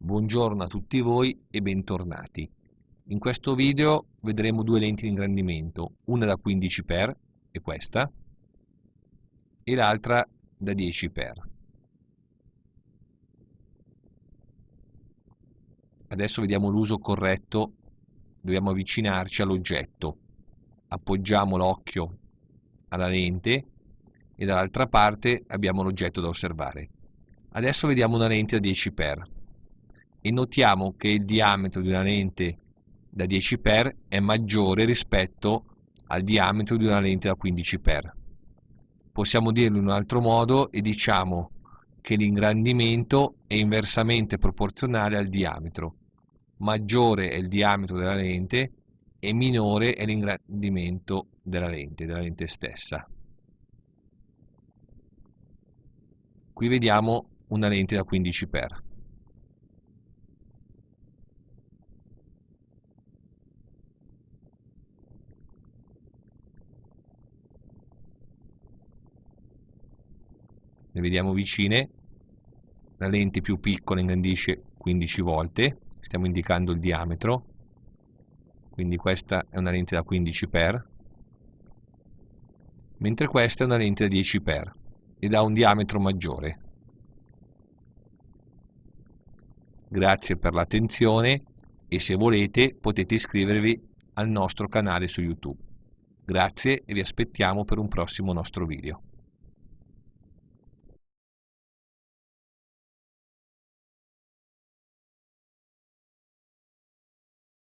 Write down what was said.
Buongiorno a tutti voi e bentornati. In questo video vedremo due lenti di ingrandimento, una da 15x, è questa, e l'altra da 10x. Adesso vediamo l'uso corretto, dobbiamo avvicinarci all'oggetto, appoggiamo l'occhio alla lente e dall'altra parte abbiamo l'oggetto da osservare. Adesso vediamo una lente da 10x e notiamo che il diametro di una lente da 10x è maggiore rispetto al diametro di una lente da 15x. Possiamo dirlo in un altro modo e diciamo che l'ingrandimento è inversamente proporzionale al diametro. Maggiore è il diametro della lente e minore è l'ingrandimento della lente, della lente stessa. Qui vediamo una lente da 15x. Le vediamo vicine. La lente più piccola ingrandisce 15 volte. Stiamo indicando il diametro. Quindi questa è una lente da 15x mentre questa è una lente da 10x ed ha un diametro maggiore. Grazie per l'attenzione e se volete potete iscrivervi al nostro canale su youtube. Grazie e vi aspettiamo per un prossimo nostro video